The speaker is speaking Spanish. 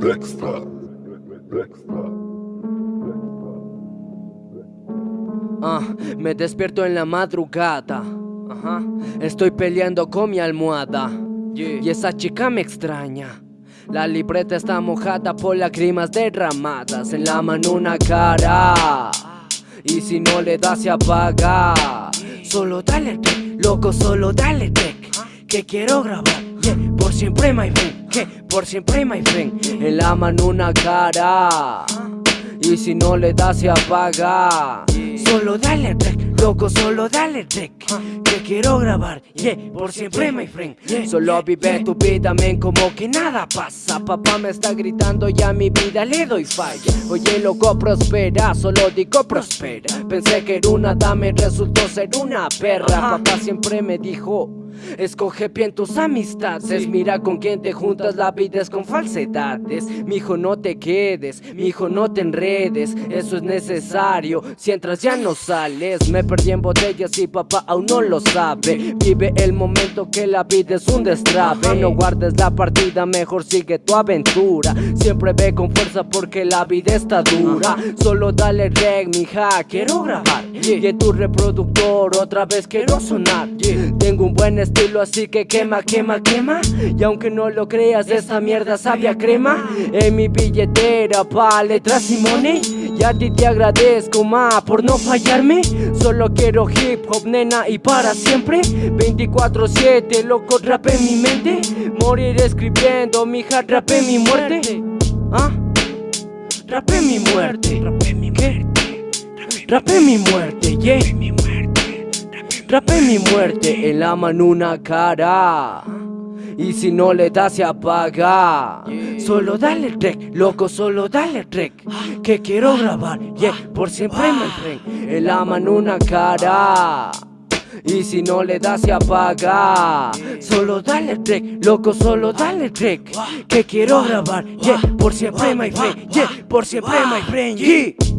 Dexter. Ah, me despierto en la madrugada. Ajá. Estoy peleando con mi almohada. Y esa chica me extraña. La libreta está mojada por lágrimas derramadas. En la mano una cara. Y si no le das se apaga. Solo dale tech, loco, solo dale tech. Que quiero grabar. Por siempre, my friend. Que por siempre, my friend. En la mano una cara. Y si no le das se apaga Solo dale rec, loco, solo dale rec Que quiero grabar, yeah, por siempre my friend. Solo vive tu vida, men, como que nada pasa. Papá me está gritando, ya mi vida le doy falla. Oye, loco, prospera, solo digo prospera. Pensé que era una dama y resultó ser una perra. Papá siempre me dijo Escoge bien tus amistades, mira con quién te juntas, la vida es con falsedades. Mijo, no te quedes, mijo, no te enredes, eso es necesario. Si entras ya no sales, me perdí en botellas y papá aún no lo sabe. Vive el momento que la vida es un destrabe. No guardes la partida, mejor sigue tu aventura. Siempre ve con fuerza porque la vida está dura. Solo dale reg, mija, quiero grabar. Y en tu reproductor otra vez quiero sonar. Tengo un buen estilo así que quema, quema, quema. Y aunque no lo creas esta mierda sabia crema. En mi billetera pa' letras y money. Y a ti te agradezco ma por no fallarme. Solo quiero hip hop nena y para siempre. 24-7 loco rap en mi mente. Morir escribiendo mi hard rap en mi muerte. ¿Ah? Rap en mi muerte. Rap en mi muerte Rap en mi muerte, yeah Rapé mi muerte en la mano una cara. Y si no le das se apaga. Solo dale rec, loco, solo dale rec Que quiero grabar, yeah, por siempre me friend En la mano una cara. Y si no le das se apaga. Solo dale rec, loco, solo dale rec Que quiero grabar, yeah, por siempre my friend Yeah, por siempre my friend, yeah